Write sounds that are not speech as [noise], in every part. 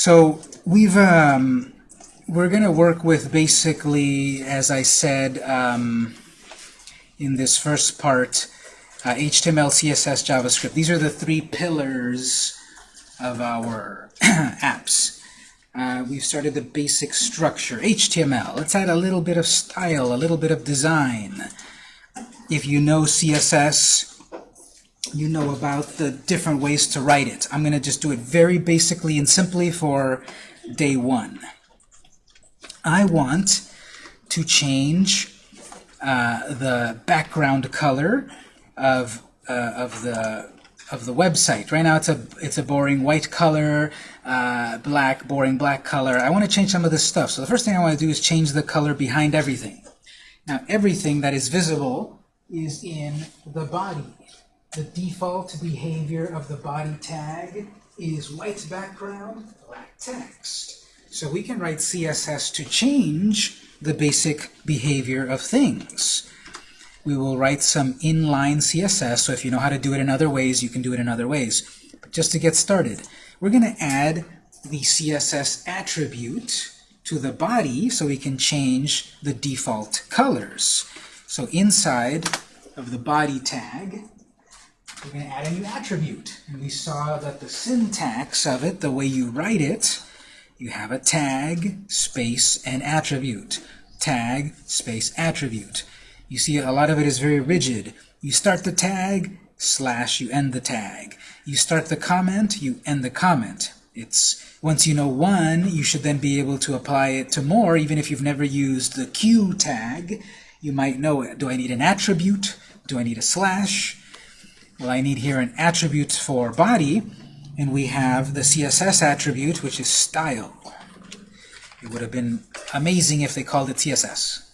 So we've um, we're going to work with basically, as I said um, in this first part, uh, HTML, CSS, JavaScript. These are the three pillars of our [clears throat] apps. Uh, we've started the basic structure, HTML. Let's add a little bit of style, a little bit of design. If you know CSS, you know about the different ways to write it. I'm going to just do it very basically and simply for day one. I want to change uh, the background color of uh, of the of the website. Right now it's a it's a boring white color, uh, black, boring black color. I want to change some of this stuff. So the first thing I want to do is change the color behind everything. Now everything that is visible is in the body. The default behavior of the body tag is white background, black text. So we can write CSS to change the basic behavior of things. We will write some inline CSS, so if you know how to do it in other ways, you can do it in other ways. But just to get started, we're going to add the CSS attribute to the body so we can change the default colors. So inside of the body tag, we're going to add a new attribute. And we saw that the syntax of it, the way you write it, you have a tag, space, and attribute. Tag, space, attribute. You see a lot of it is very rigid. You start the tag, slash, you end the tag. You start the comment, you end the comment. It's Once you know one, you should then be able to apply it to more, even if you've never used the Q tag. You might know it. Do I need an attribute? Do I need a slash? Well, I need here an attribute for body, and we have the CSS attribute, which is style. It would have been amazing if they called it CSS.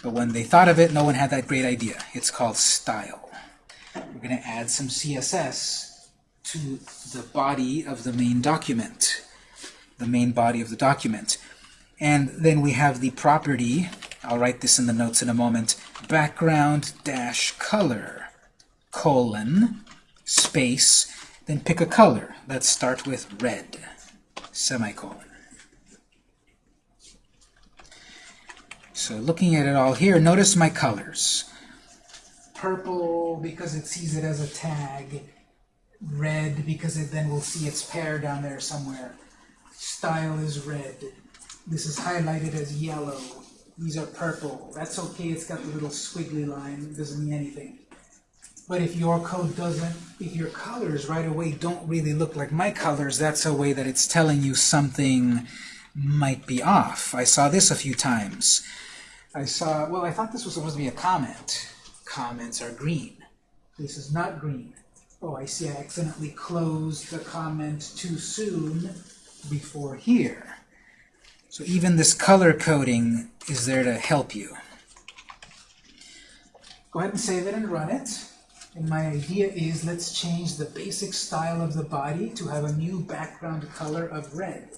But when they thought of it, no one had that great idea. It's called style. We're going to add some CSS to the body of the main document, the main body of the document. And then we have the property, I'll write this in the notes in a moment, background dash color, colon, space, then pick a color. Let's start with red, semicolon. So looking at it all here, notice my colors. Purple because it sees it as a tag. Red because it then will see its pair down there somewhere. Style is red. This is highlighted as yellow. These are purple. That's okay, it's got the little squiggly line. It doesn't mean anything. But if your code doesn't, if your colors right away don't really look like my colors, that's a way that it's telling you something might be off. I saw this a few times. I saw, well, I thought this was supposed to be a comment. Comments are green. This is not green. Oh, I see I accidentally closed the comment too soon before here. So even this color coding is there to help you. Go ahead and save it and run it. And my idea is let's change the basic style of the body to have a new background color of red.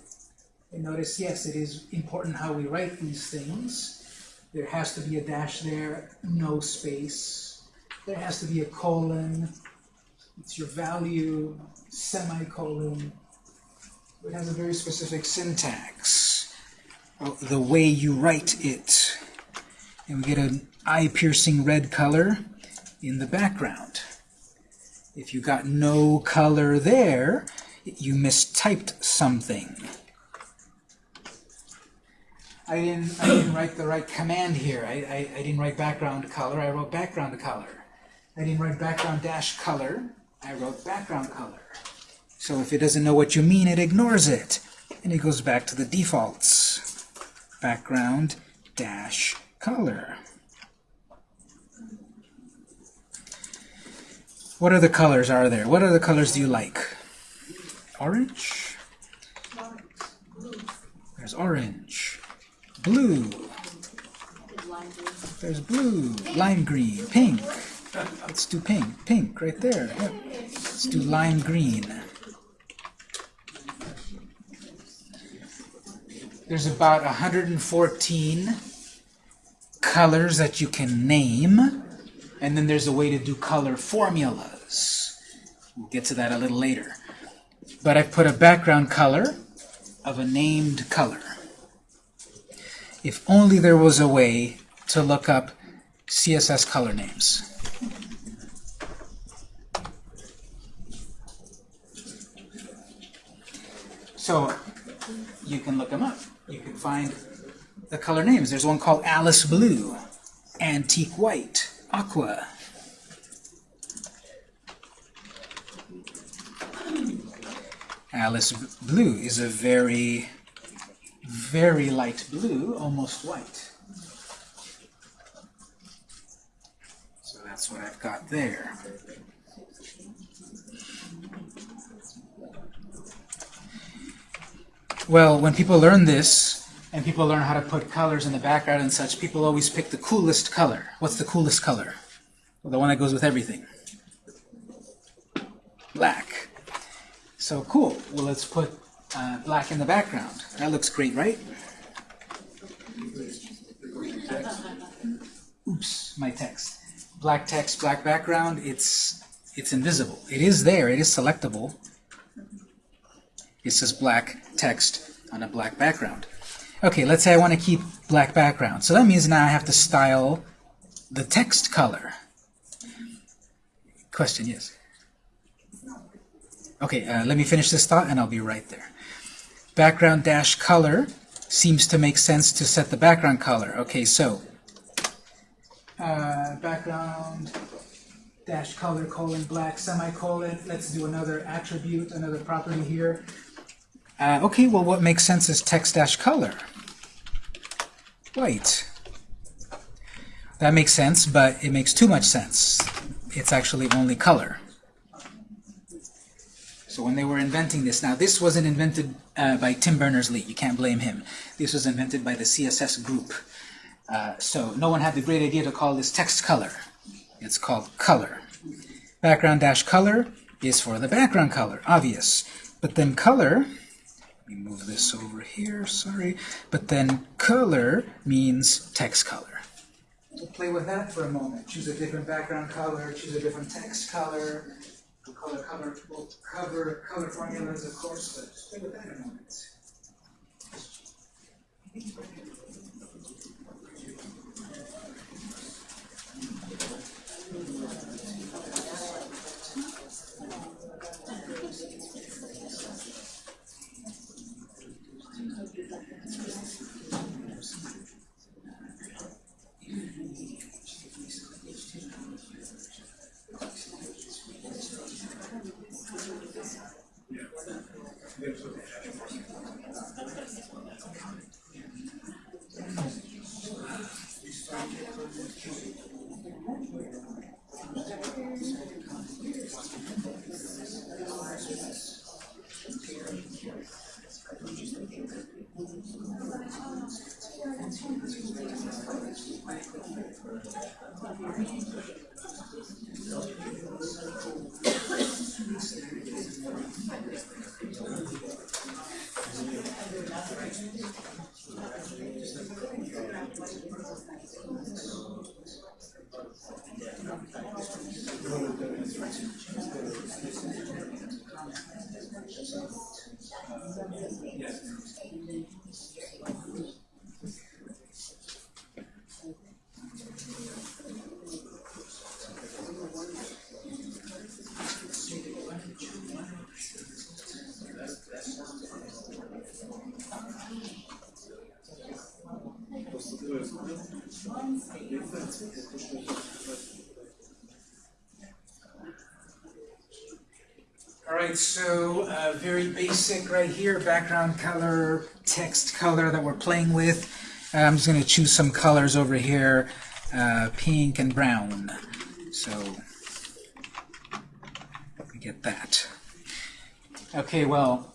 And notice, yes, it is important how we write these things. There has to be a dash there, no space. There has to be a colon. It's your value, semicolon. It has a very specific syntax. The way you write it. And we get an eye-piercing red color in the background. If you got no color there, you mistyped something. I didn't, I didn't write the right command here. I, I, I didn't write background color. I wrote background color. I didn't write background dash color. I wrote background color. So if it doesn't know what you mean, it ignores it. And it goes back to the defaults. Background dash color. What other colors are there? What other colors do you like? Orange? There's orange. Blue. There's blue. Lime green. Pink. Let's do pink. Pink right there. Yep. Let's do lime green. There's about 114 colors that you can name. And then there's a way to do color formulas. We'll get to that a little later. But I've put a background color of a named color. If only there was a way to look up CSS color names. So you can look them up. You can find the color names. There's one called Alice Blue, Antique White, Aqua. Alice Blue is a very, very light blue, almost white. So that's what I've got there. Well, when people learn this, and people learn how to put colors in the background and such, people always pick the coolest color. What's the coolest color? Well, the one that goes with everything. Black. So cool. Well, let's put uh, black in the background. That looks great, right? Oops, my text. Black text, black background, it's it's invisible. It is there, it is selectable. It says black text on a black background. Okay, let's say I want to keep black background. So that means now I have to style the text color. Question, yes? Okay, uh, let me finish this thought and I'll be right there. Background dash color seems to make sense to set the background color. Okay, so uh, background dash color colon black semicolon. Let's do another attribute, another property here. Uh, okay, well, what makes sense is text-color. White. That makes sense, but it makes too much sense. It's actually only color. So when they were inventing this, now this wasn't invented uh, by Tim Berners-Lee. You can't blame him. This was invented by the CSS group. Uh, so no one had the great idea to call this text color. It's called color. Background dash color is for the background color, obvious. But then color let me move this over here, sorry. But then color means text color. We'll play with that for a moment. Choose a different background color, choose a different text color. We'll color cover, we'll cover color formulas, of course, but play with that a moment. All right, so uh, very basic right here, background color, text color that we're playing with. Uh, I'm just going to choose some colors over here, uh, pink and brown. So we get that. Okay, well,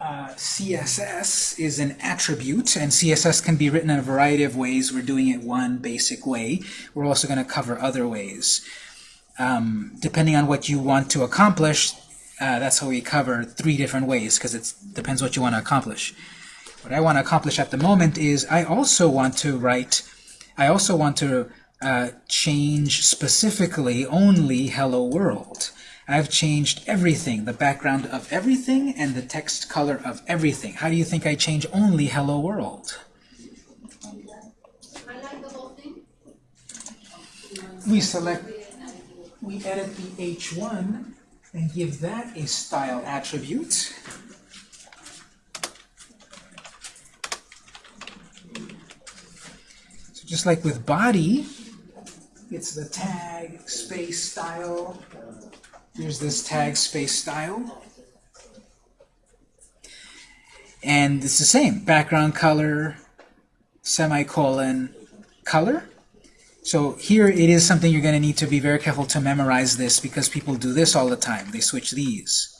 uh, CSS is an attribute, and CSS can be written in a variety of ways. We're doing it one basic way. We're also going to cover other ways. Um, depending on what you want to accomplish, uh, that's how we cover three different ways, because it depends what you want to accomplish. What I want to accomplish at the moment is I also want to write, I also want to uh, change specifically only hello world. I've changed everything, the background of everything and the text color of everything. How do you think I change only hello world? We select, we edit the H1 and give that a style attribute. So just like with body, it's the tag space style. Here's this tag space style. And it's the same, background color, semicolon, color. So here it is something you're going to need to be very careful to memorize this because people do this all the time. They switch these.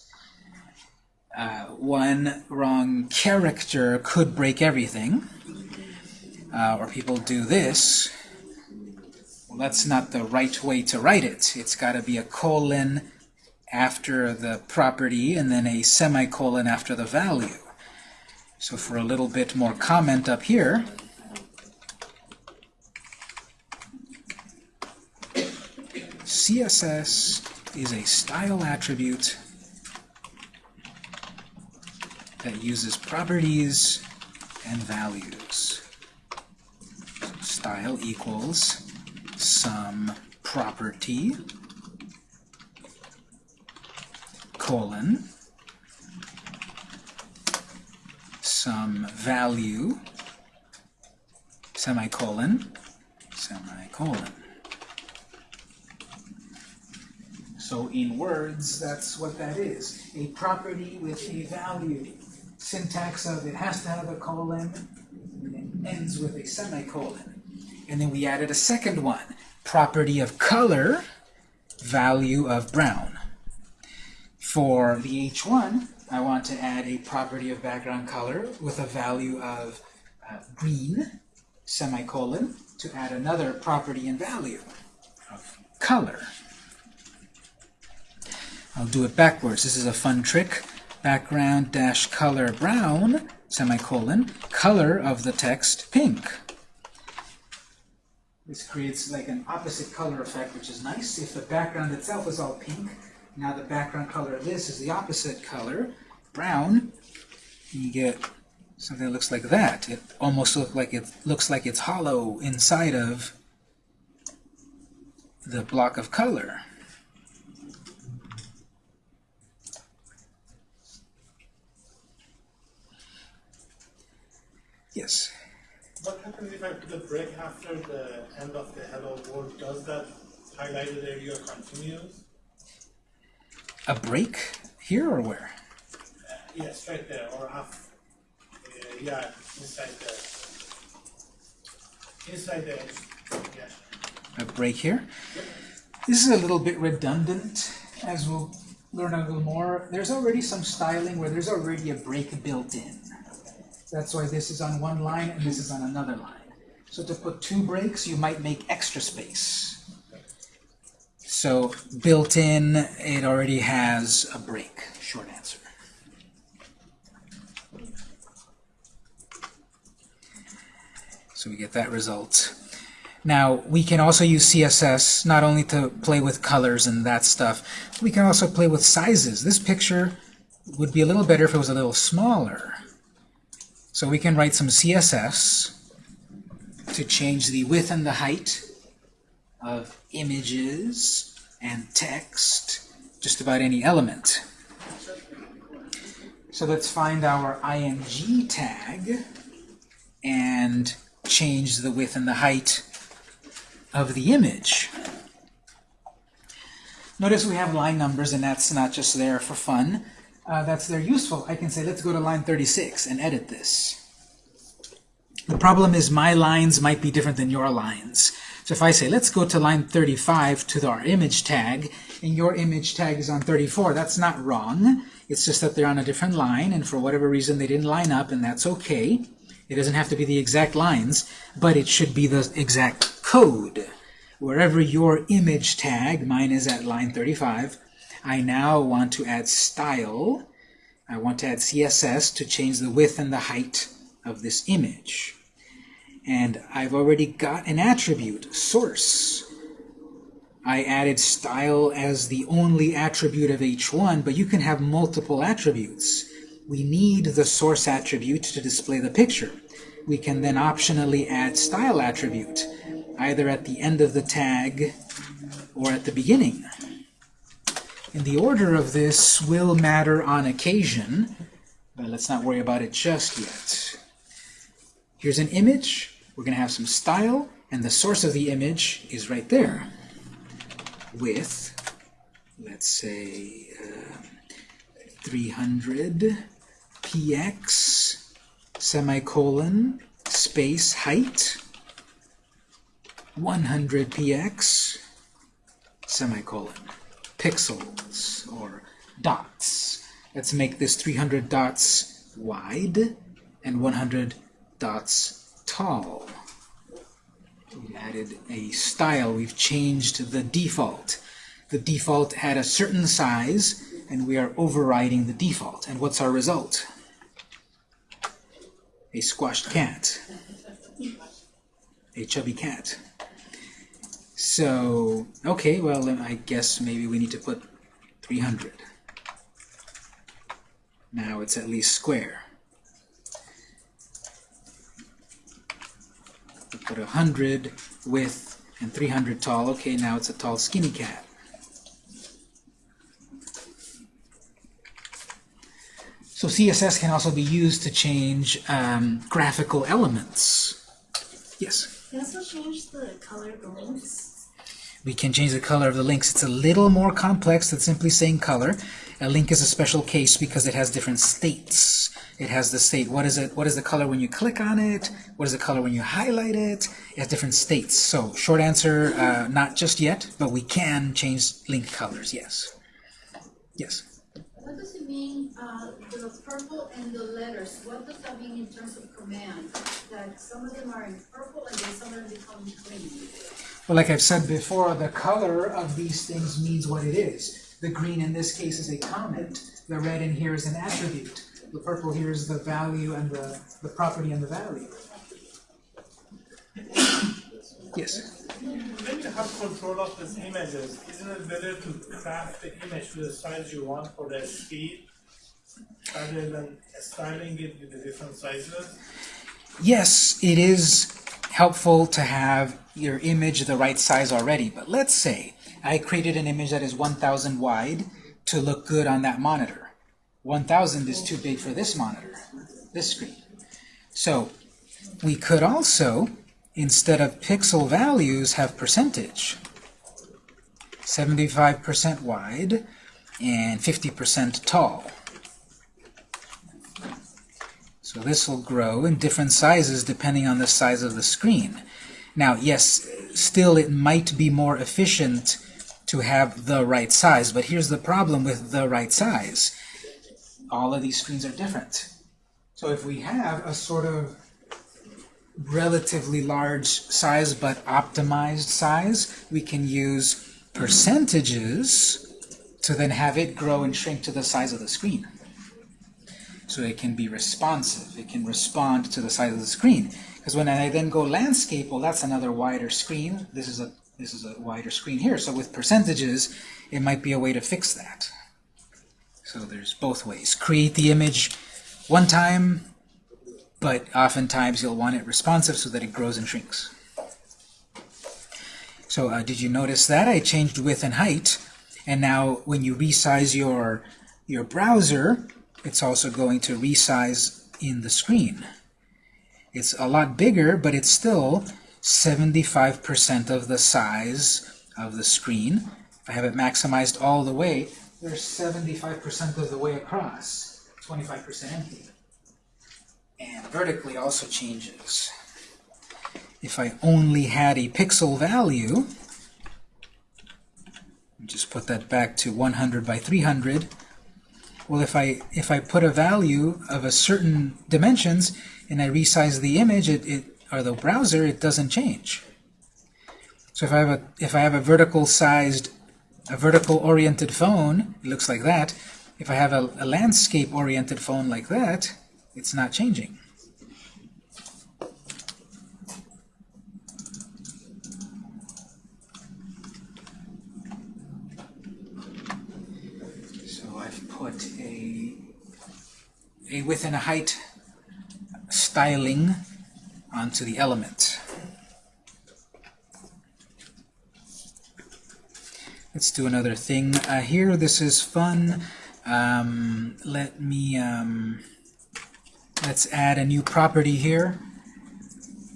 Uh, one wrong character could break everything. Uh, or people do this. Well, that's not the right way to write it. It's got to be a colon after the property and then a semicolon after the value. So for a little bit more comment up here, CSS is a style attribute that uses properties and values. Style equals some property colon some value semicolon semicolon. So in words that's what that is. A property with a value. Syntax of it has to have a colon and it ends with a semicolon. And then we added a second one. Property of color, value of brown. For the H1, I want to add a property of background color with a value of uh, green, semicolon, to add another property and value of color. I'll do it backwards. This is a fun trick. Background dash color brown, semicolon, color of the text pink. This creates like an opposite color effect, which is nice. If the background itself is all pink, now the background color of this is the opposite color, brown, you get something that looks like that. It almost looks like it looks like it's hollow inside of the block of color. Yes. What happens if I put a break after the end of the hello world? Does that highlighted area continues? A break here or where? Uh, yes, right there, or half. Uh, yeah, inside the inside the yeah. A break here. This is a little bit redundant, as we'll learn a little more. There's already some styling where there's already a break built in. That's why this is on one line and this is on another line. So to put two breaks, you might make extra space. So built in, it already has a break, short answer. So we get that result. Now, we can also use CSS not only to play with colors and that stuff, we can also play with sizes. This picture would be a little better if it was a little smaller. So we can write some CSS to change the width and the height of images and text, just about any element. So let's find our ing tag and change the width and the height of the image. Notice we have line numbers, and that's not just there for fun uh, that's they're useful, I can say, let's go to line 36 and edit this. The problem is my lines might be different than your lines. So if I say, let's go to line 35 to our image tag, and your image tag is on 34, that's not wrong. It's just that they're on a different line, and for whatever reason they didn't line up, and that's okay. It doesn't have to be the exact lines, but it should be the exact code. Wherever your image tag, mine is at line 35, I now want to add style. I want to add CSS to change the width and the height of this image. And I've already got an attribute, source. I added style as the only attribute of H1, but you can have multiple attributes. We need the source attribute to display the picture. We can then optionally add style attribute, either at the end of the tag or at the beginning. And the order of this will matter on occasion, but let's not worry about it just yet. Here's an image. We're going to have some style, and the source of the image is right there with, let's say, uh, 300 px semicolon space height 100 px semicolon pixels or dots. Let's make this 300 dots wide and 100 dots tall. We added a style. We've changed the default. The default had a certain size, and we are overriding the default. And what's our result? A squashed cat. A chubby cat. So, okay, well, I guess maybe we need to put 300. Now it's at least square. Put 100 width and 300 tall. Okay, now it's a tall, skinny cat. So CSS can also be used to change um, graphical elements. Yes? You also change the color of the links. We can change the color of the links. It's a little more complex than simply saying color. A link is a special case because it has different states. It has the state, what is it? What is the color when you click on it? What is the color when you highlight it? It has different states. So short answer, uh, not just yet, but we can change link colors, yes. Yes. What does it mean, uh, the purple and the letters, what does that mean in terms of command? That some of them are in purple and then some of them become green? Well, like I've said before, the color of these things means what it is. The green in this case is a comment. The red in here is an attribute. The purple here is the value and the, the property and the value. Yes? When you have control of these images, isn't it better to craft the image to the size you want for the speed rather than styling it with the different sizes? Yes, it is helpful to have your image the right size already, but let's say I created an image that is 1000 wide to look good on that monitor. 1000 is too big for this monitor, this screen. So we could also, instead of pixel values, have percentage. 75% wide and 50% tall. So this will grow in different sizes depending on the size of the screen. Now, yes, still it might be more efficient to have the right size, but here's the problem with the right size. All of these screens are different. So if we have a sort of relatively large size but optimized size, we can use percentages to then have it grow and shrink to the size of the screen. So it can be responsive. It can respond to the size of the screen. Because when I then go landscape, well, that's another wider screen. This is a this is a wider screen here. So with percentages, it might be a way to fix that. So there's both ways. Create the image one time, but oftentimes you'll want it responsive so that it grows and shrinks. So uh, did you notice that? I changed width and height, and now when you resize your, your browser, it's also going to resize in the screen. It's a lot bigger, but it's still 75% of the size of the screen. If I have it maximized all the way, there's 75% of the way across, 25% empty. And vertically also changes. If I only had a pixel value, just put that back to 100 by 300, well, if I if I put a value of a certain dimensions and I resize the image, it, it or the browser, it doesn't change. So if I have a if I have a vertical sized a vertical-oriented phone, it looks like that. If I have a, a landscape-oriented phone like that, it's not changing. So I've put a, a width and a height styling onto the element. Let's do another thing uh, here. This is fun. Um, let me, um, let's add a new property here.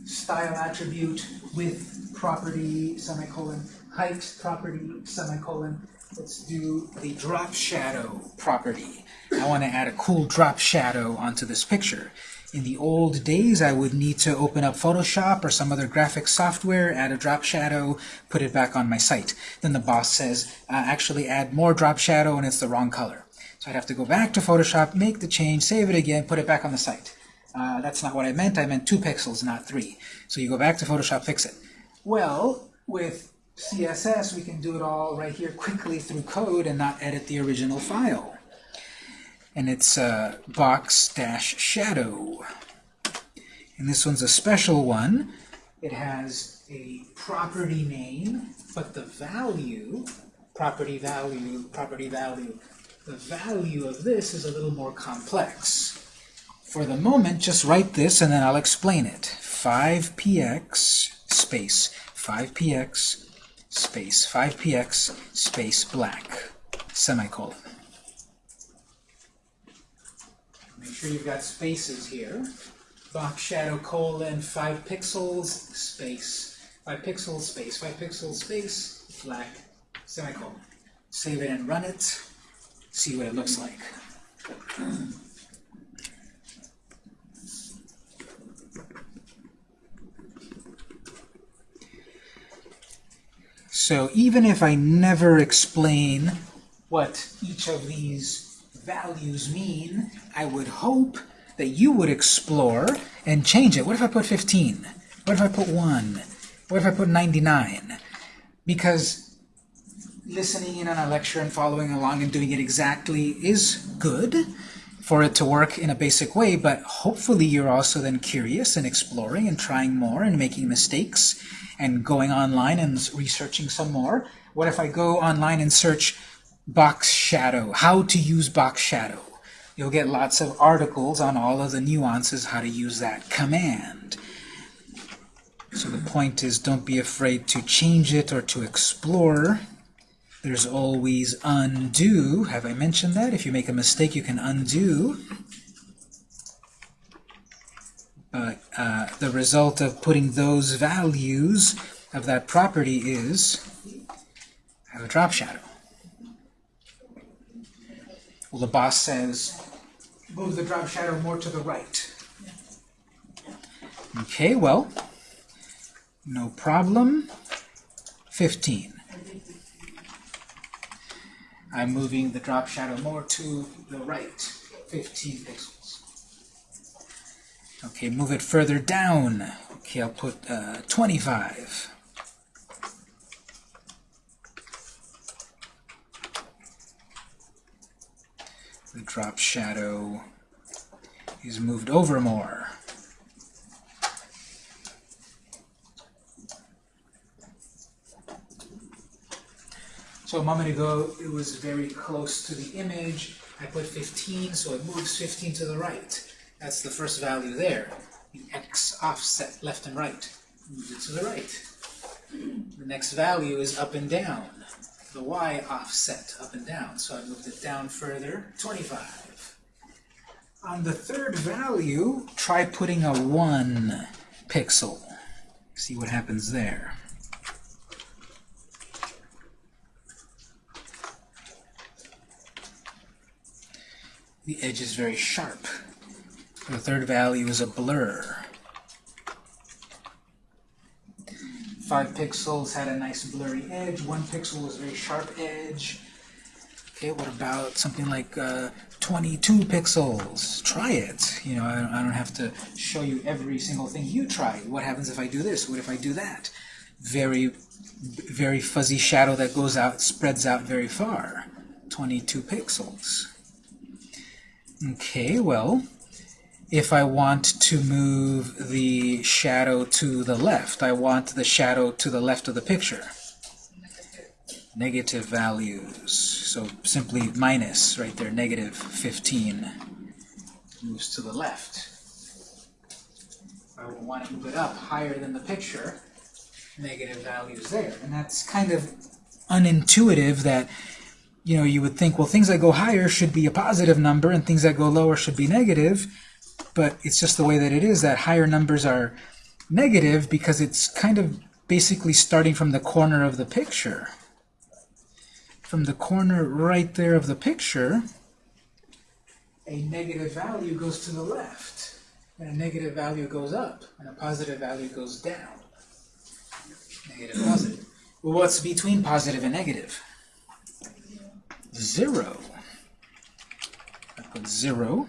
Style attribute with property, semicolon, height property, semicolon. Let's do the drop shadow property. I want to add a cool drop shadow onto this picture. In the old days, I would need to open up Photoshop or some other graphic software, add a drop shadow, put it back on my site. Then the boss says, uh, actually add more drop shadow and it's the wrong color. So I'd have to go back to Photoshop, make the change, save it again, put it back on the site. Uh, that's not what I meant. I meant two pixels, not three. So you go back to Photoshop, fix it. Well, with CSS, we can do it all right here quickly through code and not edit the original file and it's uh, box dash shadow. And this one's a special one. It has a property name, but the value, property value, property value, the value of this is a little more complex. For the moment, just write this and then I'll explain it. 5px space 5px space 5px space black semicolon. Make sure you've got spaces here. Box shadow colon 5 pixels space 5 pixels space 5 pixels space black semicolon. Save it and run it. See what it looks like. So even if I never explain what each of these values mean, I would hope that you would explore and change it. What if I put 15? What if I put 1? What if I put 99? Because listening in on a lecture and following along and doing it exactly is good for it to work in a basic way, but hopefully you're also then curious and exploring and trying more and making mistakes and going online and researching some more. What if I go online and search box shadow, how to use box shadow? You'll get lots of articles on all of the nuances how to use that command. So the point is don't be afraid to change it or to explore. There's always undo. Have I mentioned that? If you make a mistake, you can undo. But uh, the result of putting those values of that property is I have a drop shadow. Well, the boss says, move the drop shadow more to the right. Okay, well, no problem. 15. I'm moving the drop shadow more to the right, 15 pixels. Okay, move it further down. Okay, I'll put uh, 25. The drop shadow is moved over more. So a moment ago, it was very close to the image. I put 15, so it moves 15 to the right. That's the first value there. The x offset left and right moves it to the right. The next value is up and down. The y offset up and down. So I moved it down further, 25. On the third value, try putting a 1 pixel. See what happens there. The edge is very sharp. The third value is a blur. Five pixels had a nice blurry edge. One pixel was a very sharp edge. Okay, what about something like uh, 22 pixels? Try it. You know, I don't, I don't have to show you every single thing you try. What happens if I do this? What if I do that? Very, very fuzzy shadow that goes out, spreads out very far. 22 pixels. Okay, well, if I want to move the shadow to the left, I want the shadow to the left of the picture. Negative values. So simply minus right there, negative 15. moves to the left. I would want to move it up higher than the picture, negative values there. And that's kind of unintuitive that, you know, you would think, well, things that go higher should be a positive number and things that go lower should be negative. But it's just the way that it is that higher numbers are negative because it's kind of basically starting from the corner of the picture. From the corner right there of the picture, a negative value goes to the left, and a negative value goes up, and a positive value goes down. Negative, positive. Well, what's between positive and negative? Zero. I put zero,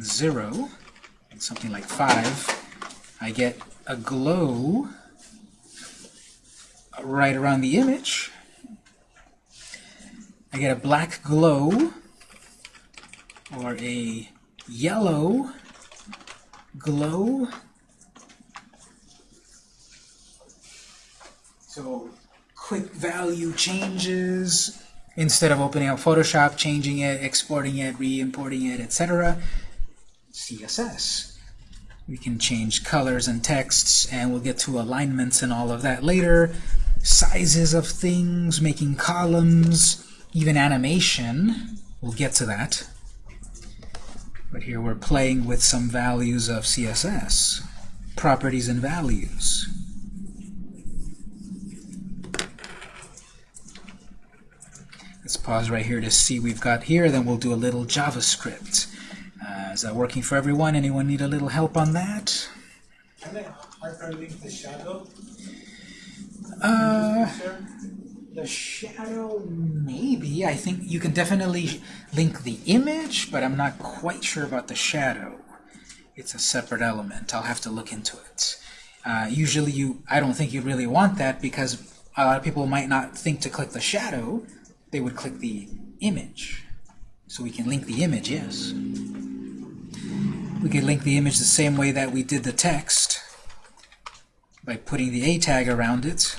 zero, and something like five. I get a glow right around the image. I get a black glow or a yellow glow. So quick value changes instead of opening up Photoshop, changing it, exporting it, re-importing it, etc. CSS. We can change colors and texts, and we'll get to alignments and all of that later. Sizes of things, making columns, even animation. We'll get to that. But here we're playing with some values of CSS, properties and values. Let's pause right here to see we've got here, then we'll do a little JavaScript. Uh, is that working for everyone? Anyone need a little help on that? Can I hyperlink the shadow? Uh, the shadow, maybe. I think you can definitely link the image, but I'm not quite sure about the shadow. It's a separate element. I'll have to look into it. Uh, usually, you, I don't think you really want that because a lot of people might not think to click the shadow. They would click the image. So we can link the image, yes. We can link the image the same way that we did the text by putting the A tag around it.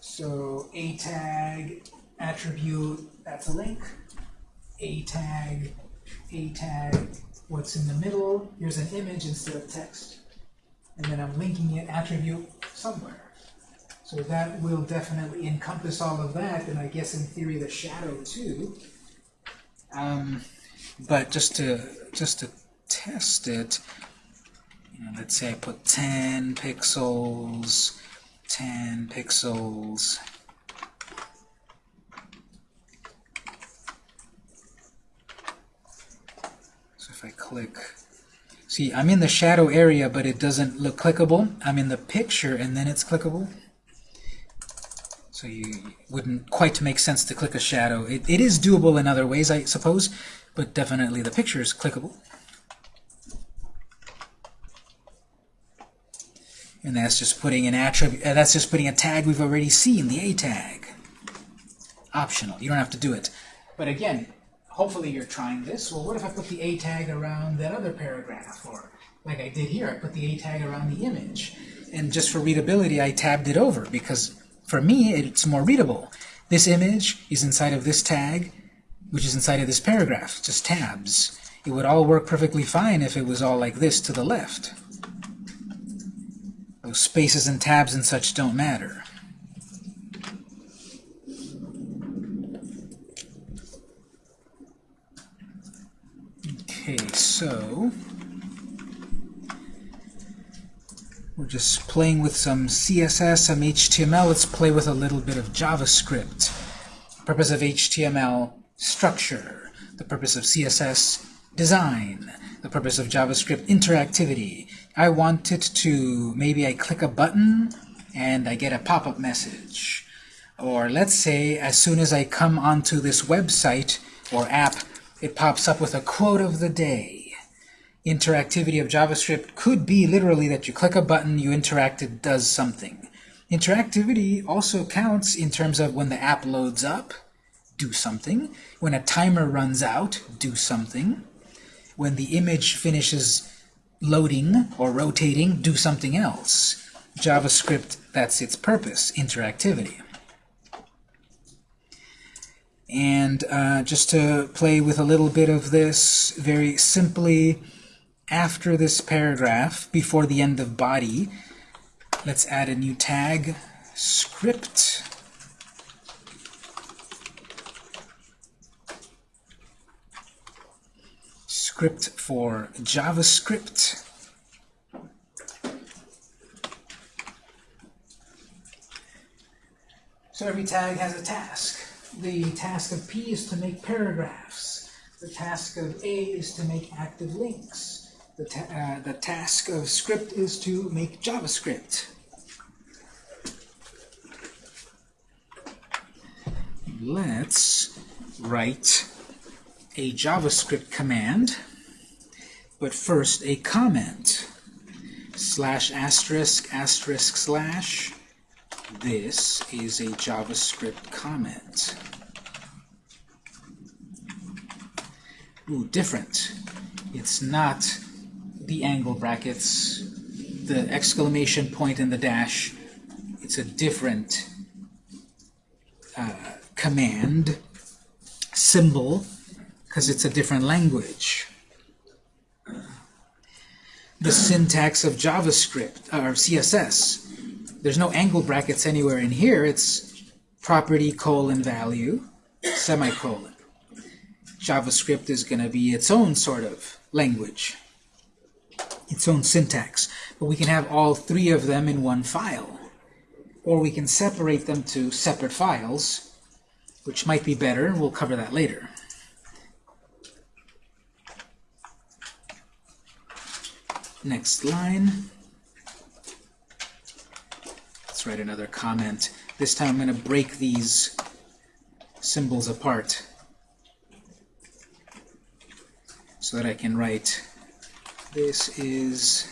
So a tag attribute, that's a link. A tag, a tag, what's in the middle, here's an image instead of text. And then I'm linking it attribute somewhere. So that will definitely encompass all of that, and I guess in theory the shadow too. Um, but just to just to test it, you know, let's say I put 10 pixels, 10 pixels. So if I click, see, I'm in the shadow area, but it doesn't look clickable. I'm in the picture, and then it's clickable. So you wouldn't quite make sense to click a shadow. It, it is doable in other ways, I suppose, but definitely the picture is clickable. And that's just putting an attribute, uh, that's just putting a tag we've already seen, the A tag. Optional, you don't have to do it. But again, hopefully you're trying this. Well, what if I put the A tag around that other paragraph? Or like I did here, I put the A tag around the image. And just for readability, I tabbed it over because for me, it's more readable. This image is inside of this tag, which is inside of this paragraph, just tabs. It would all work perfectly fine if it was all like this to the left. Those spaces and tabs and such don't matter. Okay, so we're just playing with some CSS, some HTML. Let's play with a little bit of JavaScript. The purpose of HTML, structure. The purpose of CSS, design. The purpose of JavaScript, interactivity. I want it to, maybe I click a button and I get a pop-up message. Or let's say as soon as I come onto this website or app, it pops up with a quote of the day. Interactivity of JavaScript could be literally that you click a button, you interact, it does something. Interactivity also counts in terms of when the app loads up, do something. When a timer runs out, do something. When the image finishes loading or rotating, do something else. JavaScript, that's its purpose, interactivity. And uh, just to play with a little bit of this, very simply, after this paragraph, before the end of body, let's add a new tag, script. Script for JavaScript. So every tag has a task. The task of P is to make paragraphs. The task of A is to make active links. The, ta uh, the task of script is to make JavaScript. Let's write a JavaScript command, but first a comment. Slash asterisk asterisk slash this is a JavaScript comment. Ooh, different. It's not the angle brackets, the exclamation point and the dash. It's a different uh, command symbol because it's a different language. The syntax of JavaScript, or CSS, there's no angle brackets anywhere in here. It's property colon value semicolon. JavaScript is going to be its own sort of language, its own syntax. But we can have all three of them in one file. Or we can separate them to separate files, which might be better, and we'll cover that later. Next line. Let's write another comment. This time I'm going to break these symbols apart so that I can write this is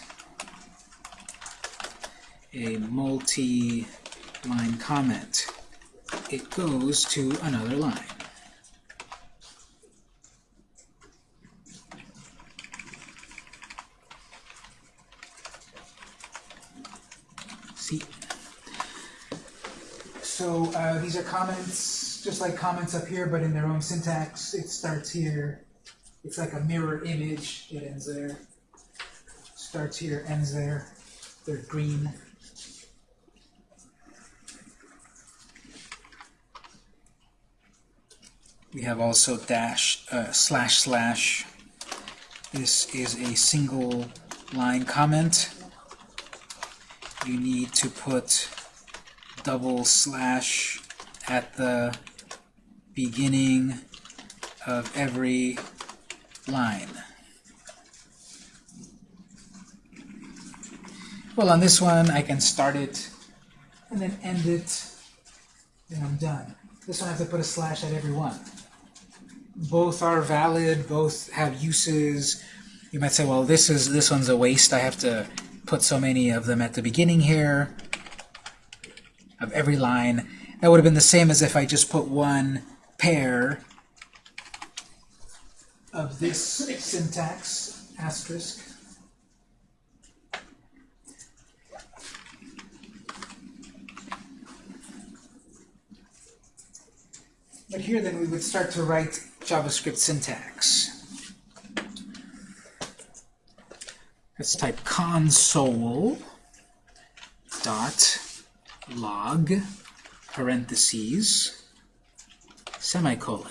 a multi-line comment. It goes to another line. See? So uh, these are comments, just like comments up here, but in their own syntax. It starts here. It's like a mirror image. It ends there. Starts here, ends there. They're green. We have also dash, uh, slash, slash. This is a single line comment. You need to put double slash at the beginning of every line. Well, on this one, I can start it and then end it, then I'm done. This one I have to put a slash at every one. Both are valid, both have uses. You might say, well, this is this one's a waste. I have to put so many of them at the beginning here of every line. That would have been the same as if I just put one pair of this syntax, asterisk. But here then we would start to write JavaScript syntax. Let's type console dot log parentheses semicolon.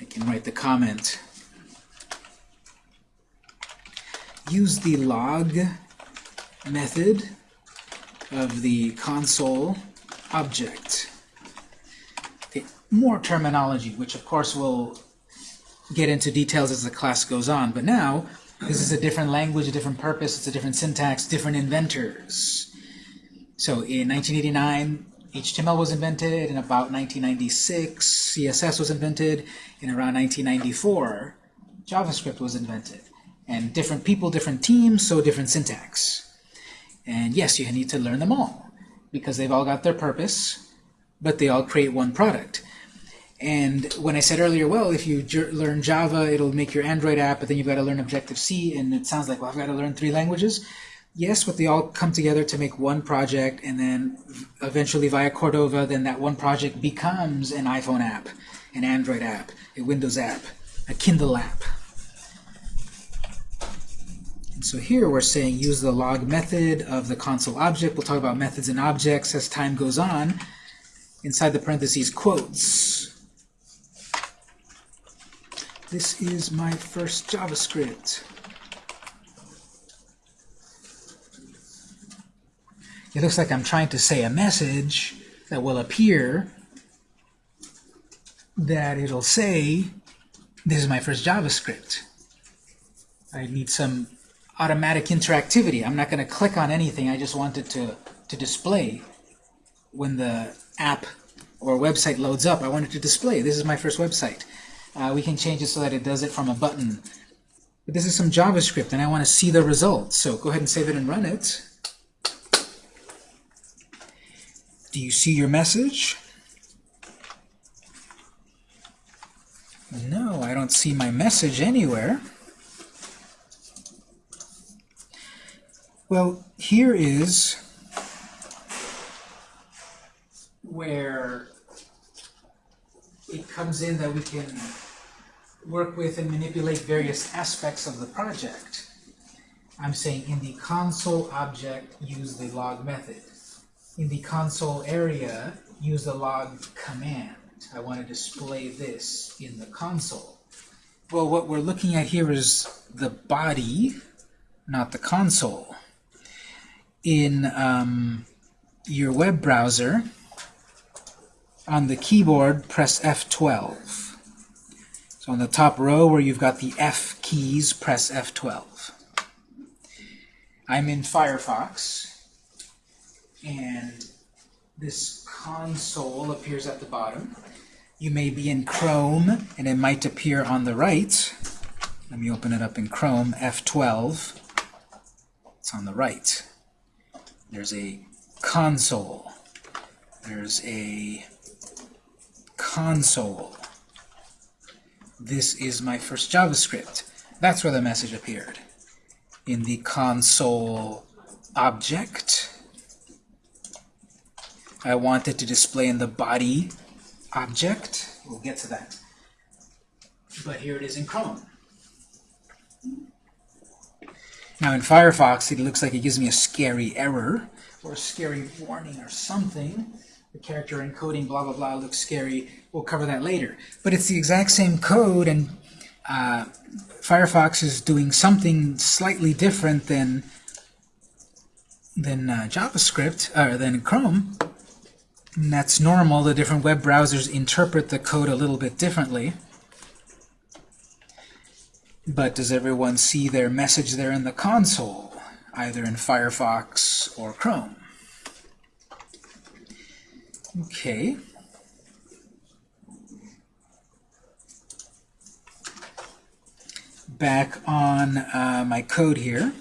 I can write the comment. Use the log method of the console object. Okay, more terminology, which of course we'll get into details as the class goes on, but now this is a different language, a different purpose, it's a different syntax, different inventors. So in 1989, HTML was invented, in about 1996, CSS was invented, in around 1994, JavaScript was invented. And different people, different teams, so different syntax. And yes, you need to learn them all, because they've all got their purpose, but they all create one product. And when I said earlier, well, if you learn Java, it'll make your Android app, but then you've got to learn Objective-C, and it sounds like, well, I've got to learn three languages. Yes, but they all come together to make one project, and then eventually via Cordova, then that one project becomes an iPhone app, an Android app, a Windows app, a Kindle app. So here we're saying use the log method of the console object. We'll talk about methods and objects as time goes on. Inside the parentheses, quotes. This is my first JavaScript. It looks like I'm trying to say a message that will appear that it'll say, this is my first JavaScript. I need some automatic interactivity. I'm not going to click on anything. I just want it to, to display when the app or website loads up. I want it to display. This is my first website. Uh, we can change it so that it does it from a button. But this is some JavaScript, and I want to see the results. So go ahead and save it and run it. Do you see your message? No, I don't see my message anywhere. Well, here is where it comes in that we can work with and manipulate various aspects of the project. I'm saying in the console object, use the log method. In the console area, use the log command. I want to display this in the console. Well, what we're looking at here is the body, not the console. In um, your web browser, on the keyboard, press F12. So on the top row where you've got the F keys, press F12. I'm in Firefox, and this console appears at the bottom. You may be in Chrome, and it might appear on the right. Let me open it up in Chrome, F12. It's on the right. There's a console. There's a console. This is my first JavaScript. That's where the message appeared. In the console object, I want it to display in the body object. We'll get to that. But here it is in Chrome. Now in Firefox, it looks like it gives me a scary error or a scary warning or something. The character encoding blah blah blah looks scary. We'll cover that later. But it's the exact same code, and uh, Firefox is doing something slightly different than than uh, JavaScript or than Chrome. And that's normal. The different web browsers interpret the code a little bit differently. But does everyone see their message there in the console, either in Firefox or Chrome? Okay. Back on uh, my code here.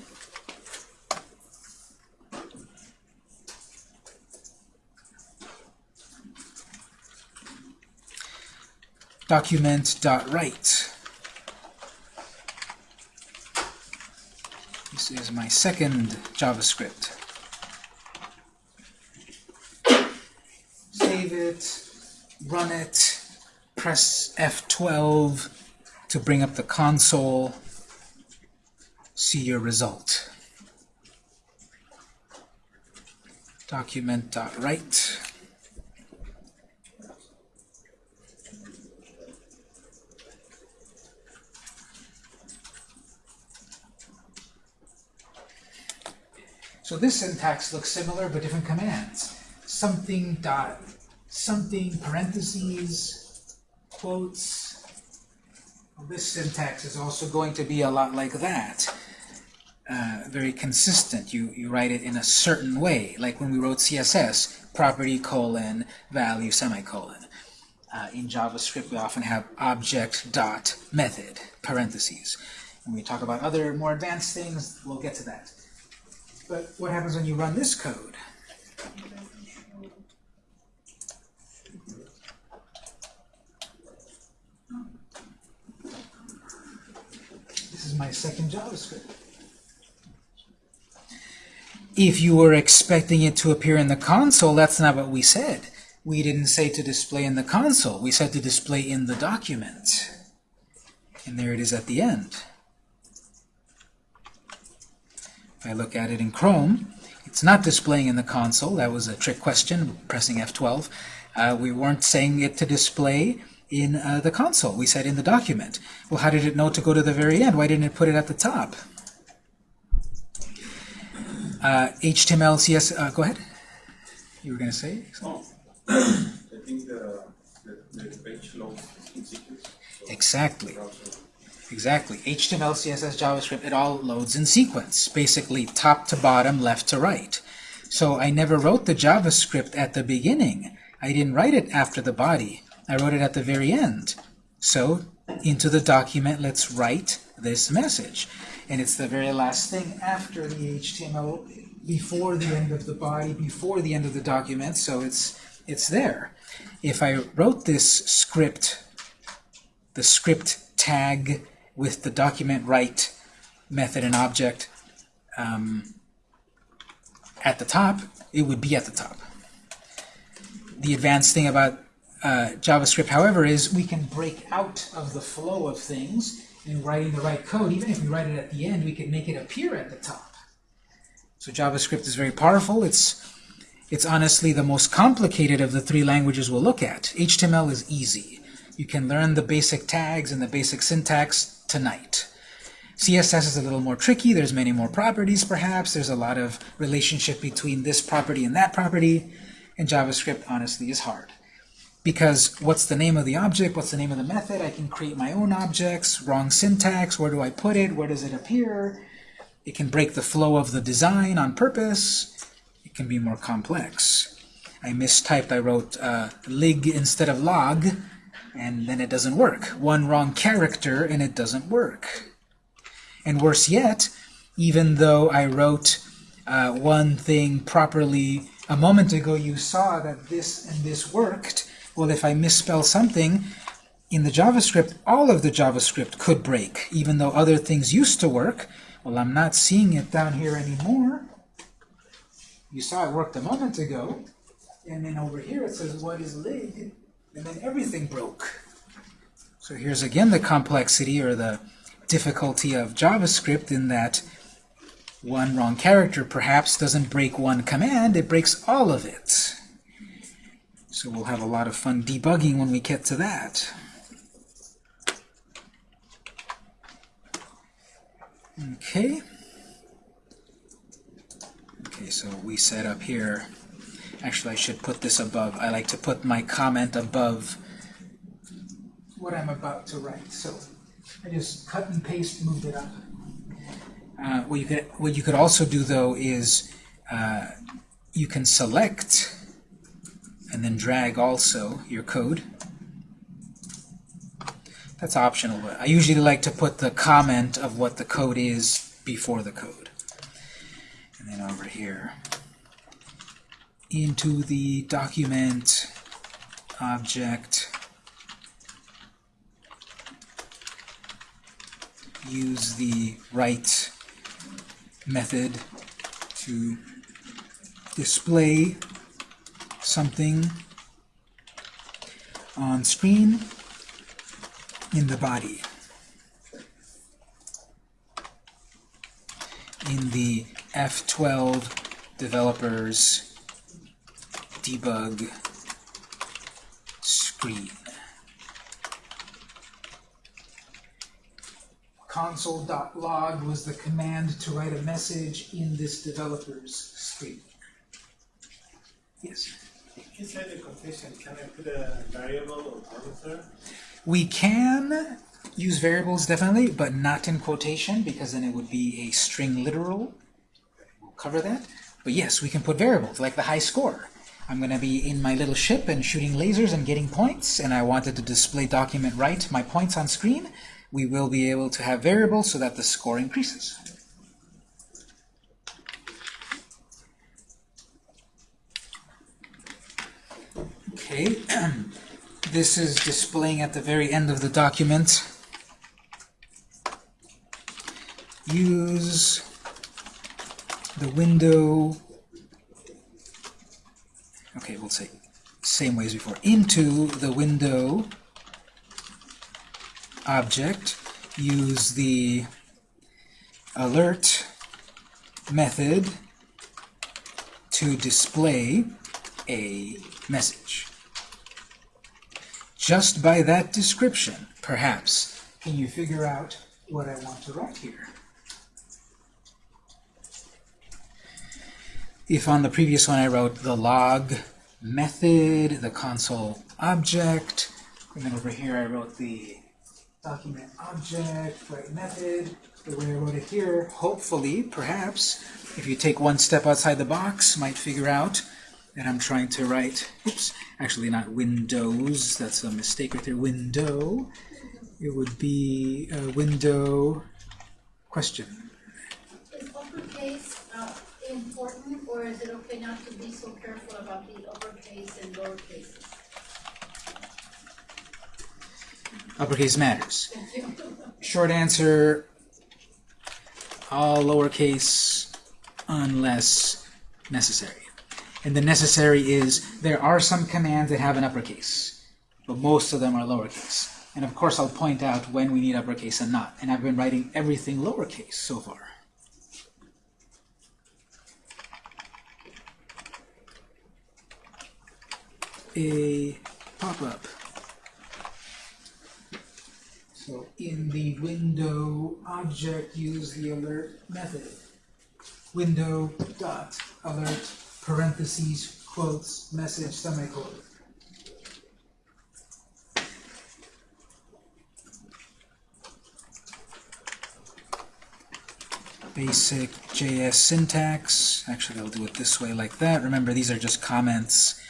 document.write. This is my second JavaScript. Save it, run it, press F12 to bring up the console, see your result. Document.write. So this syntax looks similar, but different commands. Something dot, something parentheses, quotes. This syntax is also going to be a lot like that. Uh, very consistent. You, you write it in a certain way, like when we wrote CSS, property colon, value semicolon. Uh, in JavaScript, we often have object dot method, parentheses. When we talk about other more advanced things, we'll get to that. But what happens when you run this code? This is my second JavaScript. If you were expecting it to appear in the console, that's not what we said. We didn't say to display in the console. We said to display in the document. And there it is at the end. I look at it in Chrome, it's not displaying in the console. That was a trick question, pressing F12. Uh, we weren't saying it to display in uh, the console. We said in the document. Well, how did it know to go to the very end? Why didn't it put it at the top? Uh, HTML, CS, uh, go ahead. You were going to say? Oh, [clears throat] I think the, the, the page loads so Exactly. Exactly. HTML, CSS, JavaScript, it all loads in sequence, basically top to bottom, left to right. So I never wrote the JavaScript at the beginning. I didn't write it after the body. I wrote it at the very end. So into the document, let's write this message. And it's the very last thing after the HTML, before the end of the body, before the end of the document, so it's, it's there. If I wrote this script, the script tag with the document write method and object um, at the top, it would be at the top. The advanced thing about uh, JavaScript, however, is we can break out of the flow of things in writing the right code. Even if we write it at the end, we can make it appear at the top. So JavaScript is very powerful. It's it's honestly the most complicated of the three languages we'll look at. HTML is easy. You can learn the basic tags and the basic syntax tonight. CSS is a little more tricky. There's many more properties, perhaps. There's a lot of relationship between this property and that property. And JavaScript, honestly, is hard. Because what's the name of the object? What's the name of the method? I can create my own objects. Wrong syntax. Where do I put it? Where does it appear? It can break the flow of the design on purpose. It can be more complex. I mistyped. I wrote uh, lig instead of log, and then it doesn't work. One wrong character, and it doesn't work. And worse yet, even though I wrote uh, one thing properly a moment ago, you saw that this and this worked. Well, if I misspell something in the JavaScript, all of the JavaScript could break, even though other things used to work. Well, I'm not seeing it down here anymore. You saw it worked a moment ago, and then over here it says, what is lig? And then everything broke. So here's again the complexity or the difficulty of JavaScript in that one wrong character perhaps doesn't break one command, it breaks all of it. So we'll have a lot of fun debugging when we get to that. Okay. Okay, so we set up here. Actually, I should put this above. I like to put my comment above what I'm about to write. So I just cut and paste, moved it up. Uh, what you could what you could also do though is uh, you can select and then drag also your code. That's optional, but I usually like to put the comment of what the code is before the code. And then over here into the document object use the write method to display something on screen in the body. In the F12 developers debug screen. console.log was the command to write a message in this developer's screen. Yes. Inside the quotation, can I put a variable or parameter? We can use variables definitely, but not in quotation because then it would be a string literal. We'll cover that. But yes, we can put variables like the high score. I'm going to be in my little ship and shooting lasers and getting points, and I wanted to display document write my points on screen. We will be able to have variables so that the score increases. Okay, [clears throat] this is displaying at the very end of the document use the window okay we'll say same way as before. Into the window object use the alert method to display a message. Just by that description perhaps can you figure out what I want to write here if on the previous one I wrote the log method, the console object, and then over here I wrote the document object, write method, the way I wrote it here, hopefully, perhaps, if you take one step outside the box, might figure out that I'm trying to write, oops, actually not windows, that's a mistake right there, window, it would be a window question. Is uppercase, important, or is it okay not to be so careful about the uppercase and lowercase? Uppercase matters. [laughs] Short answer, all lowercase unless necessary. And the necessary is there are some commands that have an uppercase, but most of them are lowercase. And of course I'll point out when we need uppercase and not. And I've been writing everything lowercase so far. A pop-up. So in the window object, use the alert method. Window dot alert parentheses quotes message semicolon. Basic JS syntax. Actually, I'll do it this way like that. Remember, these are just comments.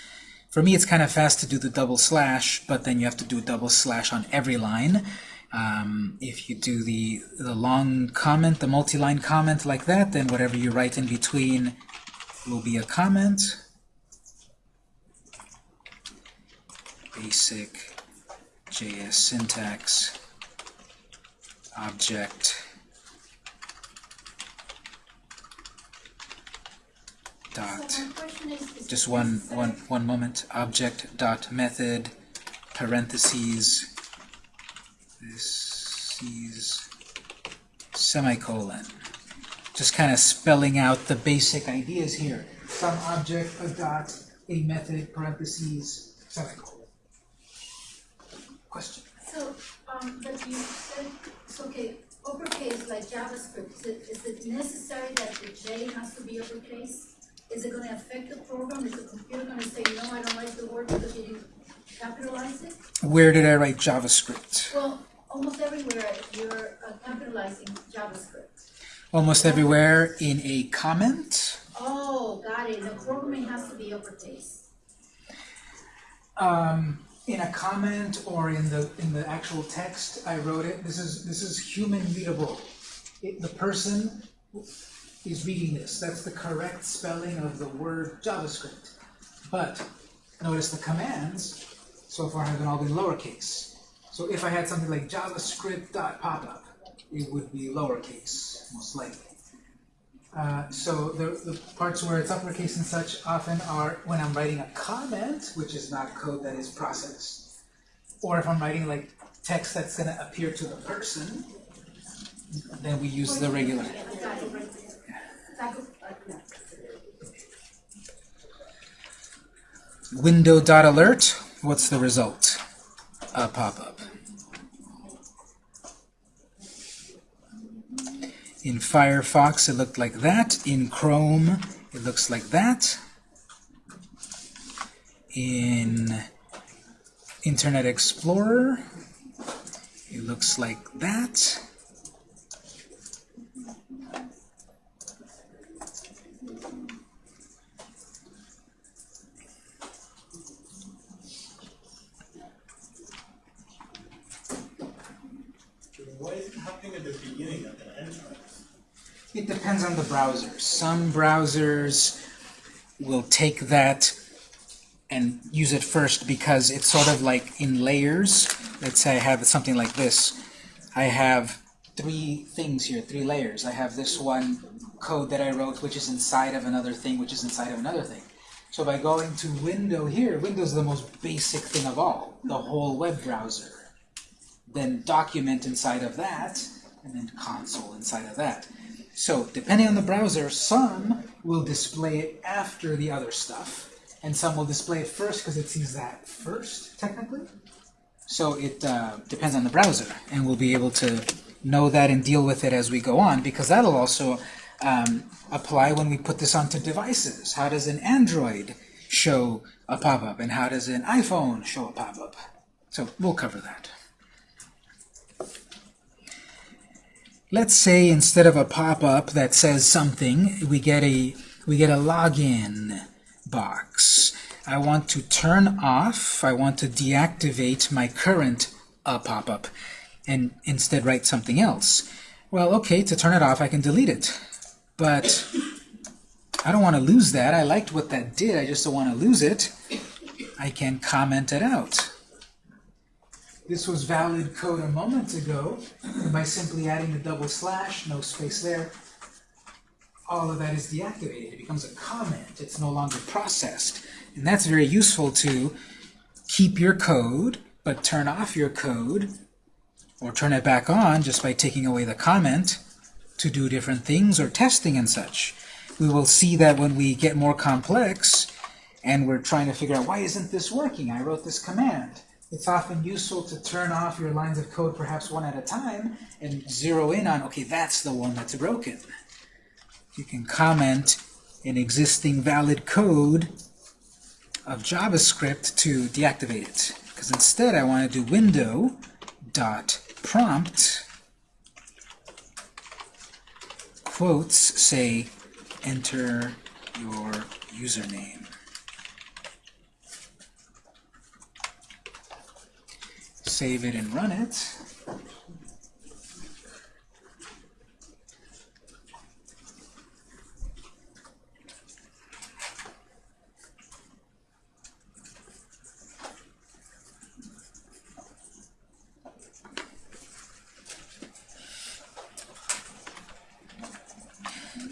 For me, it's kind of fast to do the double slash, but then you have to do a double slash on every line. Um, if you do the, the long comment, the multi-line comment like that, then whatever you write in between will be a comment. Basic JS syntax object dot. So is, is just one one one moment. Object dot method parentheses this is semicolon. Just kind of spelling out the basic ideas here. Some object a dot a method parentheses semicolon. Question. So, um, but you said, okay, uppercase like JavaScript, is it, is it necessary that the J has to be uppercase? Is it gonna affect the program? Is the computer gonna say, no, I don't like the word because you didn't capitalize it? where did I write JavaScript Well, almost everywhere you're uh, capitalizing JavaScript. almost everywhere in a comment Oh, got it, the programming has to be uppercase. um, in a comment or in the in the actual text I wrote it this is this is human readable it, the person is reading this that's the correct spelling of the word JavaScript but notice the commands so far have all been lowercase so if I had something like JavaScript dot popup it would be lowercase most likely uh, so the, the parts where it's uppercase and such often are when I'm writing a comment, which is not code that is processed. Or if I'm writing like text that's gonna appear to the person, then we use the regular. Window.alert, what's the result? A pop-up. In Firefox, it looked like that. In Chrome, it looks like that. In Internet Explorer, it looks like that. Why is it happening at the beginning and the? It depends on the browser. Some browsers will take that and use it first because it's sort of like in layers. Let's say I have something like this. I have three things here, three layers. I have this one code that I wrote, which is inside of another thing, which is inside of another thing. So by going to window here, Windows is the most basic thing of all, the whole web browser. Then document inside of that, and then console inside of that. So depending on the browser, some will display it after the other stuff, and some will display it first because it sees that first, technically. So it uh, depends on the browser, and we'll be able to know that and deal with it as we go on, because that'll also um, apply when we put this onto devices. How does an Android show a pop-up, and how does an iPhone show a pop-up? So we'll cover that. Let's say instead of a pop-up that says something, we get a we get a login box. I want to turn off, I want to deactivate my current uh, pop-up and instead write something else. Well, okay, to turn it off, I can delete it. But I don't want to lose that. I liked what that did. I just don't want to lose it. I can comment it out. This was valid code a moment ago. By simply adding the double slash, no space there, all of that is deactivated. It becomes a comment. It's no longer processed. And that's very useful to keep your code, but turn off your code, or turn it back on just by taking away the comment to do different things or testing and such. We will see that when we get more complex and we're trying to figure out why isn't this working? I wrote this command. It's often useful to turn off your lines of code perhaps one at a time and zero in on, okay, that's the one that's broken. You can comment an existing valid code of JavaScript to deactivate it. Because instead I want to do window dot prompt quotes say enter your username. Save it and run it.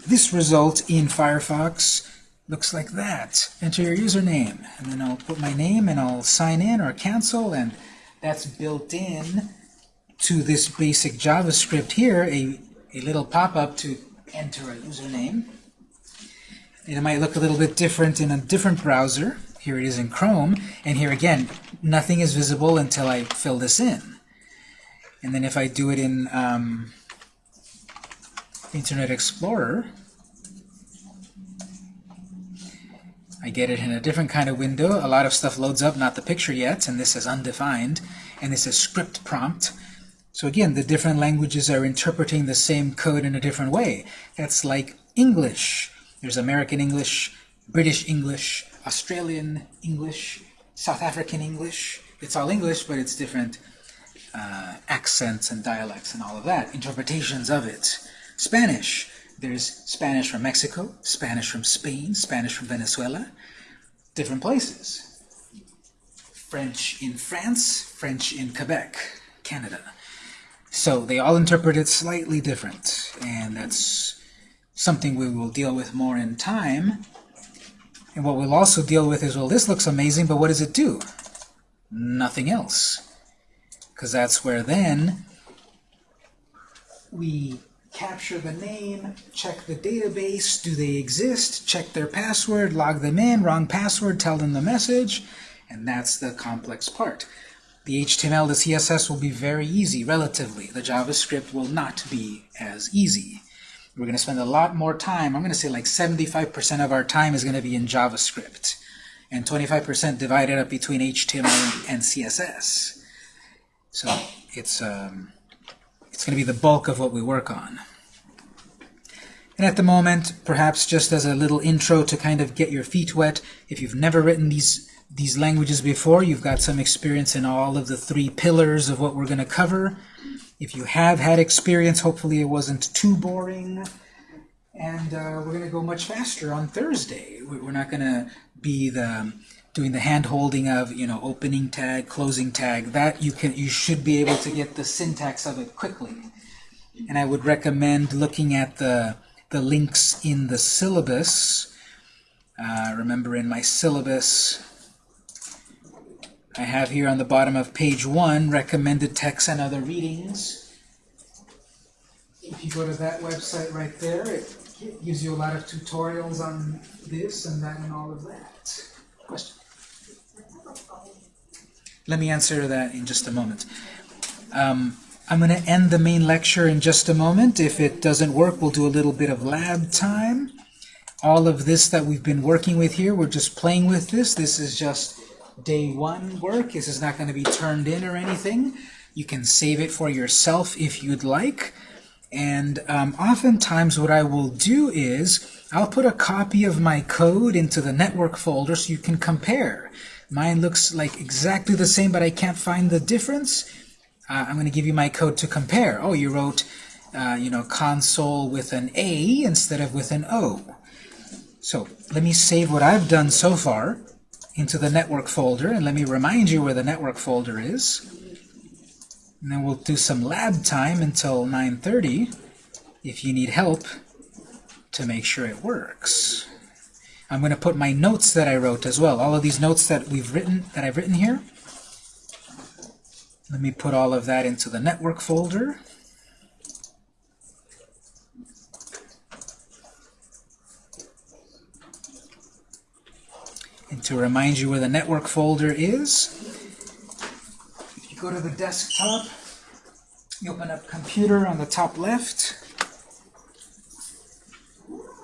This result in Firefox looks like that. Enter your username, and then I'll put my name and I'll sign in or cancel, and that's built in to this basic JavaScript here, a, a little pop-up to enter a username. And it might look a little bit different in a different browser. Here it is in Chrome, and here again, nothing is visible until I fill this in. And then if I do it in um, Internet Explorer, I get it in a different kind of window. A lot of stuff loads up, not the picture yet, and this is undefined, and this is script prompt. So again, the different languages are interpreting the same code in a different way. That's like English. There's American English, British English, Australian English, South African English. It's all English, but it's different uh, accents and dialects and all of that, interpretations of it. Spanish. There's Spanish from Mexico, Spanish from Spain, Spanish from Venezuela, different places. French in France, French in Quebec, Canada. So they all interpret it slightly different, and that's something we will deal with more in time. And what we'll also deal with is, well, this looks amazing, but what does it do? Nothing else. Because that's where then we capture the name, check the database, do they exist, check their password, log them in, wrong password, tell them the message, and that's the complex part. The HTML, the CSS will be very easy, relatively. The JavaScript will not be as easy. We're going to spend a lot more time, I'm going to say like 75% of our time is going to be in JavaScript, and 25% divided up between HTML and CSS. So it's um, it's going to be the bulk of what we work on. And at the moment, perhaps just as a little intro to kind of get your feet wet, if you've never written these these languages before, you've got some experience in all of the three pillars of what we're going to cover. If you have had experience, hopefully it wasn't too boring. And uh, we're going to go much faster on Thursday. We're not going to be the doing the hand holding of you know opening tag, closing tag. That you can you should be able to get the syntax of it quickly. and I would recommend looking at the, the links in the syllabus. Uh, remember in my syllabus, I have here on the bottom of page 1, recommended texts and other readings. If you go to that website right there, it gives you a lot of tutorials on this and that and all of that. Question? Let me answer that in just a moment. Um, I'm going to end the main lecture in just a moment. If it doesn't work, we'll do a little bit of lab time. All of this that we've been working with here, we're just playing with this. This is just day one work. This is not going to be turned in or anything. You can save it for yourself if you'd like. And um, oftentimes what I will do is I'll put a copy of my code into the network folder so you can compare. Mine looks like exactly the same, but I can't find the difference. Uh, I'm going to give you my code to compare. Oh, you wrote, uh, you know, console with an A instead of with an O. So let me save what I've done so far into the network folder, and let me remind you where the network folder is. And then we'll do some lab time until 9.30 if you need help to make sure it works. I'm going to put my notes that I wrote as well. All of these notes that we've written, that I've written here. Let me put all of that into the network folder. And to remind you where the network folder is, if you go to the desktop, you open up computer on the top left,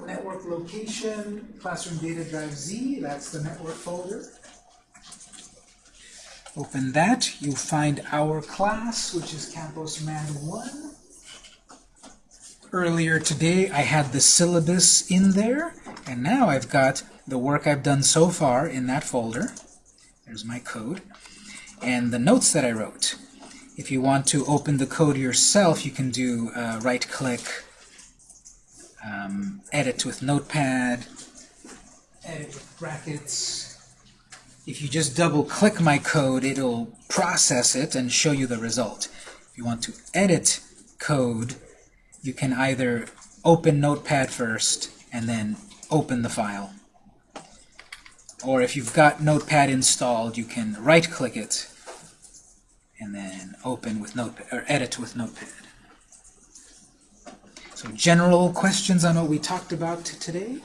network location, classroom data drive Z, that's the network folder. Open that, you'll find our class, which is Campus Man 1. Earlier today I had the syllabus in there, and now I've got the work I've done so far in that folder. There's my code. And the notes that I wrote. If you want to open the code yourself, you can do uh, right-click, um, edit with Notepad, edit with brackets. If you just double-click my code, it'll process it and show you the result. If you want to edit code, you can either open Notepad first and then open the file. Or if you've got Notepad installed, you can right-click it and then open with Notepad, or edit with Notepad. So general questions on what we talked about today?